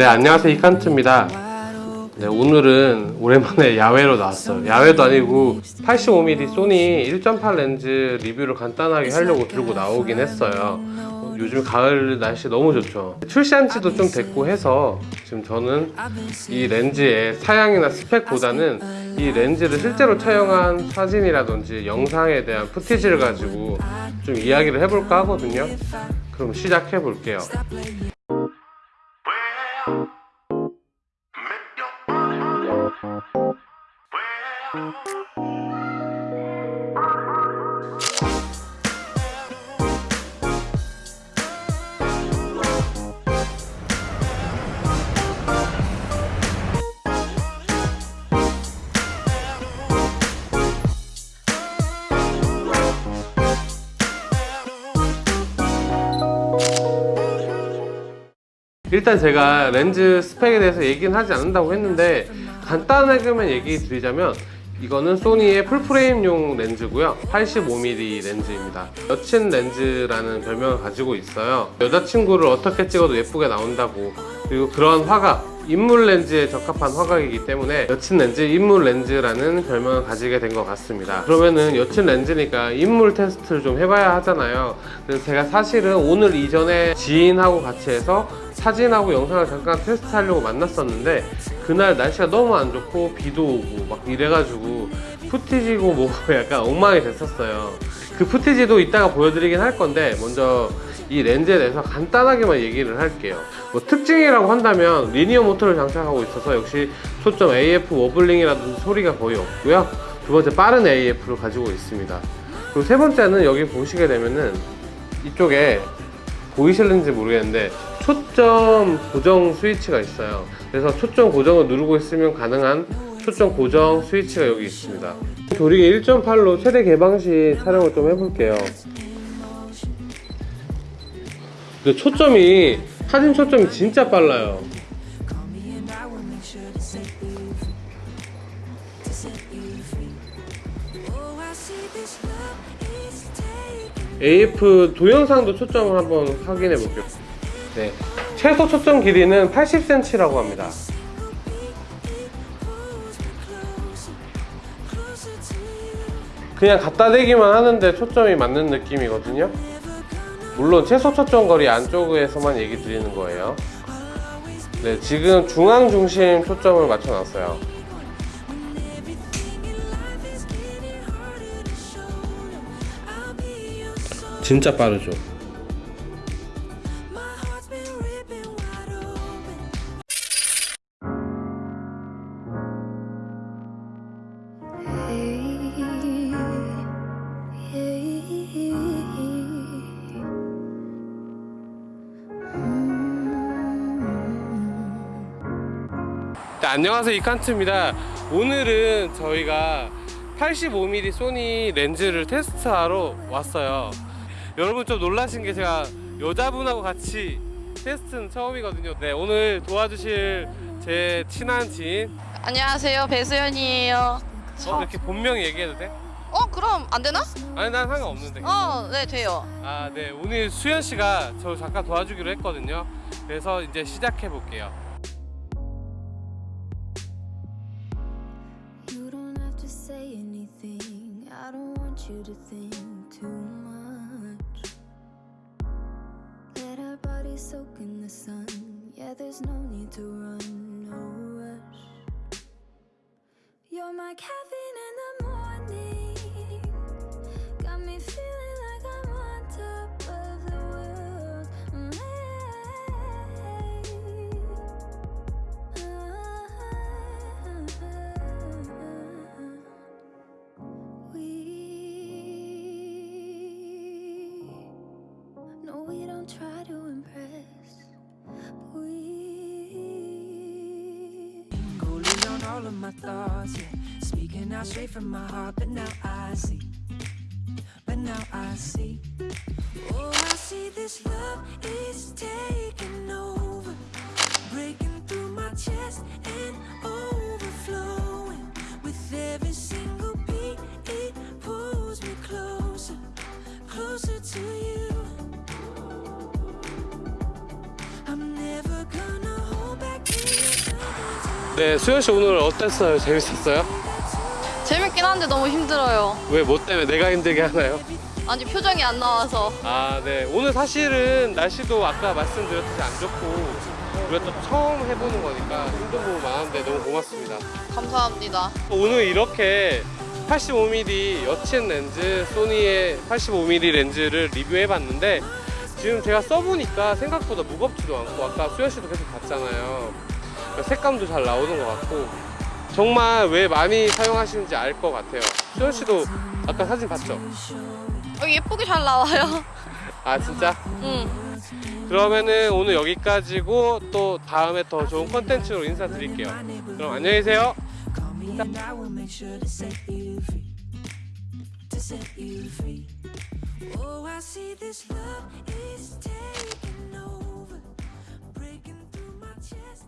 네 안녕하세요. 이칸트입니다. 네, 오늘은 오랜만에 야외로 나왔어요. 야외도 아니고 85mm 소니 1.8 렌즈 리뷰를 간단하게 하려고 들고 나오긴 했어요. 어, 요즘 가을 날씨 너무 좋죠. 출시한 지도 좀 됐고 해서 지금 저는 이 렌즈의 사양이나 스펙보다는 이 렌즈를 실제로 촬영한 사진이라든지 영상에 대한 푸티지를 가지고 좀 이야기를 해볼까 하거든요. 그럼 시작해 볼게요 일단 제가 렌즈 스펙에 대해서 얘기는 하지 않는다고 했는데 간단하게만 얘기 드리자면 이거는 소니의 풀프레임용 렌즈고요. 85mm 렌즈입니다. 여친 렌즈라는 별명을 가지고 있어요. 여자친구를 어떻게 찍어도 예쁘게 나온다고 그리고 그런 화각 인물 렌즈에 적합한 화각이기 때문에 여친 렌즈, 인물 렌즈라는 별명을 가지게 된 것 같습니다. 그러면은 여친 렌즈니까 인물 테스트를 좀 해봐야 하잖아요. 그래서 제가 사실은 오늘 이전에 지인하고 같이 해서 사진하고 영상을 잠깐 테스트하려고 만났었는데 그날 날씨가 너무 안 좋고 비도 오고 막 이래가지고 footage고 뭐고 약간 엉망이 됐었어요. 그 footage도 이따가 보여드리긴 할 건데 먼저 이 렌즈에 대해서 간단하게만 얘기를 할게요 뭐 특징이라고 한다면 linear 모터를 장착하고 있어서 역시 초점 AF wobbling이라든지 소리가 거의 없고요. 두 번째 빠른 AF를 가지고 있습니다. 그리고 세 번째는 여기 보시게 되면은 이쪽에 보이실는지 모르겠는데 초점 고정 스위치가 있어요. 그래서 초점 고정을 누르고 있으면 가능한 초점 고정 스위치가 여기 있습니다. 조리개 1.8로 최대 개방 시 촬영을 좀 해볼게요. 근데 초점이 사진 초점이 진짜 빨라요. AF 동영상도 초점을 한번 확인해 볼게요. 네, 최소 초점 길이는 80cm라고 합니다. 그냥 갖다 대기만 하는데 초점이 맞는 느낌이거든요 물론 최소 초점 거리 안쪽에서만 얘기 드리는 거예요. 네 지금 중앙 중심 초점을 맞춰 놨어요. 진짜 빠르죠 안녕하세요 이칸트입니다. 오늘은 저희가 85mm 소니 렌즈를 테스트하러 왔어요. 여러분 좀 놀라신 게 제가 여자분하고 같이 테스트는 처음이거든요. 네 오늘 도와주실 제 친한 지인. 안녕하세요 배수연이에요. 어, 이렇게 본명 얘기해도 돼? 어 그럼 안 되나? 아니 난 상관없는데. 어네 돼요. 아 네 오늘 수연 씨가 저 잠깐 도와주기로 했거든요. 그래서 이제 시작해 볼게요 soak in the sun. Yeah, there's no need to run, my thoughts, yeah. Speaking out straight from my heart, but now I see. But now I see. Oh, I see this 네, 수현 씨 오늘 어땠어요? 재밌었어요? 재밌긴 한데 너무 힘들어요. 왜 뭐 때문에 내가 힘들게 하나요? 아니 표정이 안 나와서. 아, 네. 오늘 사실은 날씨도 아까 말씀드렸듯이 안 좋고 우리가 또 처음 해보는 거니까 힘든 부분 많은데 너무 고맙습니다. 감사합니다. 오늘 이렇게 85mm 여친 렌즈, 소니의 85mm 렌즈를 리뷰해봤는데 지금 제가 써보니까 생각보다 무겁지도 않고 아까 수현 씨도 계속 봤잖아요. 그러니까 색감도 잘 나오는 것 같고 정말 왜 많이 사용하시는지 알 것 같아요. 수현 씨도 아까 사진 봤죠? 어, 예쁘게 잘 나와요. 아 진짜? 응. 그러면은 오늘 여기까지고 또 다음에 더 좋은 컨텐츠로 인사드릴게요. 그럼 안녕히 계세요. Breaking through my chest.